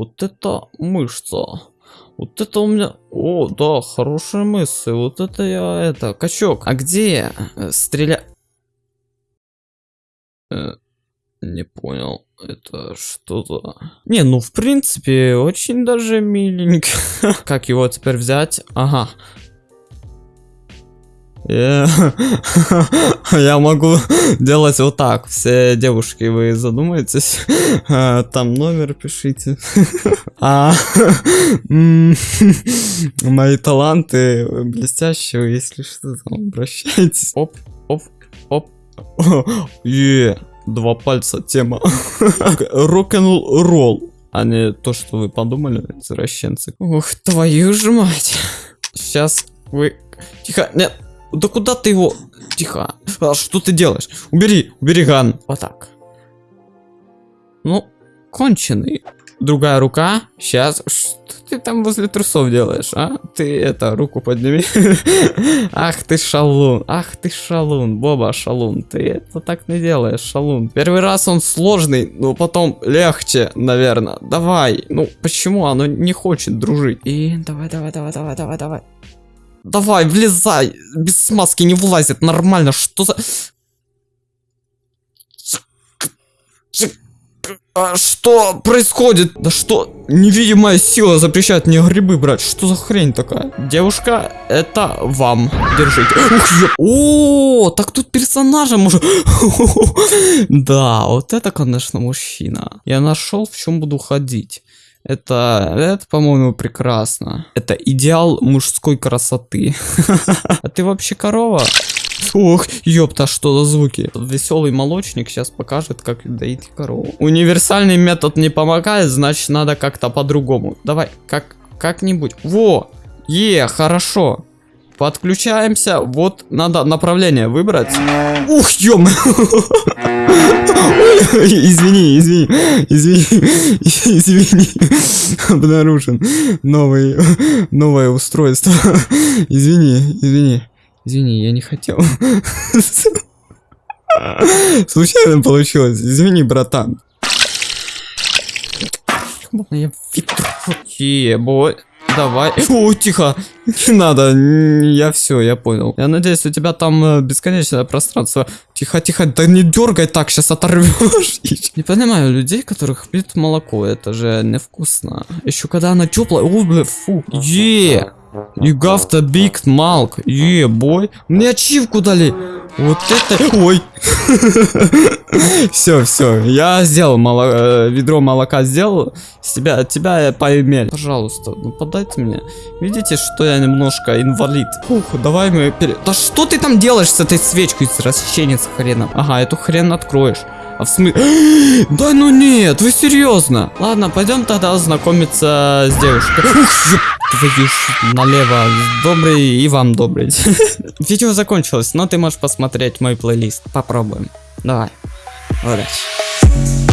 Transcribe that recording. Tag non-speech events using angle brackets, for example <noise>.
Вот это мышца. Вот это у меня... О, да, хорошая мысль. Вот это я, это, качок. А где э, стреля... Э, не понял. Это что-то... Не, ну, в принципе, очень даже миленько. <laughs> Как его теперь взять? Ага. Я <laughs> я могу делать вот так. Все девушки, вы задумаетесь? А, Там номер пишите. <laughs> А, <laughs> Мои таланты блестящие, если что, там обращайтесь. Оп, оп, оп. Е, два пальца тема. Рок-н-ролл. А не то, что вы подумали, извращенцы. Ух, твою ж мать. Сейчас вы... Тихо, нет. Да куда ты его? Тихо. А что ты делаешь? Убери, убери ган. Вот так. Ну, конченый. Другая рука. Сейчас. Что ты там возле трусов делаешь, а? Ты это, руку подними. <laughs> Ах ты шалун. Ах ты шалун. Боба шалун. Ты это так не делаешь, шалун. Первый раз он сложный, но потом легче, наверное. Давай. Ну, почему оно не хочет дружить? И давай, давай, давай, давай, давай, давай. Давай, влезай. Без смазки не влазит. Нормально. Что за... А что происходит? Да что? Невидимая сила запрещает мне грибы брать. Что за хрень такая? Девушка, это вам. Держите. Ух, ё- О, так тут персонажа может... <laughs> Да, вот это, конечно, мужчина. Я нашел, в чем буду ходить. Это, это, по-моему, прекрасно. Это идеал мужской красоты. <laughs> А ты вообще корова? Ох, ёпта, что за звуки? Веселый молочник сейчас покажет, как доить корову. Универсальный метод не помогает, значит надо как-то по-другому. Давай, как, как-нибудь. Во, е, хорошо. Подключаемся, вот надо направление выбрать. Ух, ё <laughs> <laughs> Извини, извини, извини, извини. Обнаружен новый, новое устройство. Извини, извини. Извини, я не хотел. Случайно получилось. Извини, братан. Я Ебой. Давай. <laughs> О, тихо. Не надо. Я все, я понял. Я надеюсь, у тебя там э, бесконечное пространство. Тихо, тихо. Да не дергай так, сейчас оторвешь. <laughs> Не понимаю людей, которых пьют молоко. Это же невкусно. Еще когда она теплая. О, бля, фу. Е. You got a big milk. Е, бой. Мне ачивку дали. Вот это... Ой. Все, все. Я сделал моло... э, ведро молока сделал. С тебя, от тебя поимели. Пожалуйста, ну подайте мне. Видите, что я немножко инвалид. Ух, давай мы... пере- Да что ты там делаешь с этой свечкой, расщенец хреном? Ага, эту хрен откроешь. А в смысле? <gasps> Да ну нет, вы серьезно? Ладно, пойдем тогда знакомиться с девушкой. Ух, ёп <laughs> твою налево. Добрый и вам добрый. <laughs> Видео закончилось, но ты можешь посмотреть мой плейлист. Попробуем. Давай. Удачи.